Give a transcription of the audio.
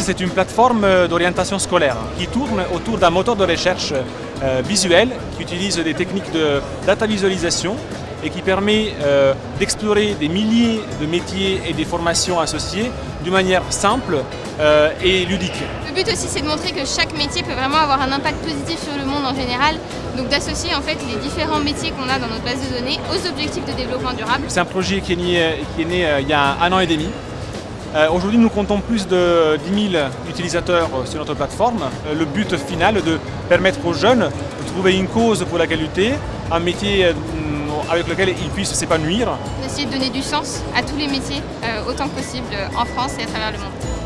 c'est une plateforme d'orientation scolaire qui tourne autour d'un moteur de recherche euh, visuel qui utilise des techniques de data visualisation et qui permet euh, d'explorer des milliers de métiers et des formations associées d'une manière simple euh, et ludique. Le but aussi c'est de montrer que chaque métier peut vraiment avoir un impact positif sur le monde en général, donc d'associer en fait les différents métiers qu'on a dans notre base de données aux objectifs de développement durable. C'est un projet qui est né, qui est né il y a un an et demi euh, aujourd'hui, nous comptons plus de 10 000 utilisateurs sur notre plateforme. Euh, le but final est de permettre aux jeunes de trouver une cause pour la qualité, un métier euh, avec lequel ils puissent s'épanouir. D'essayer de donner du sens à tous les métiers, autant que possible, en France et à travers le monde.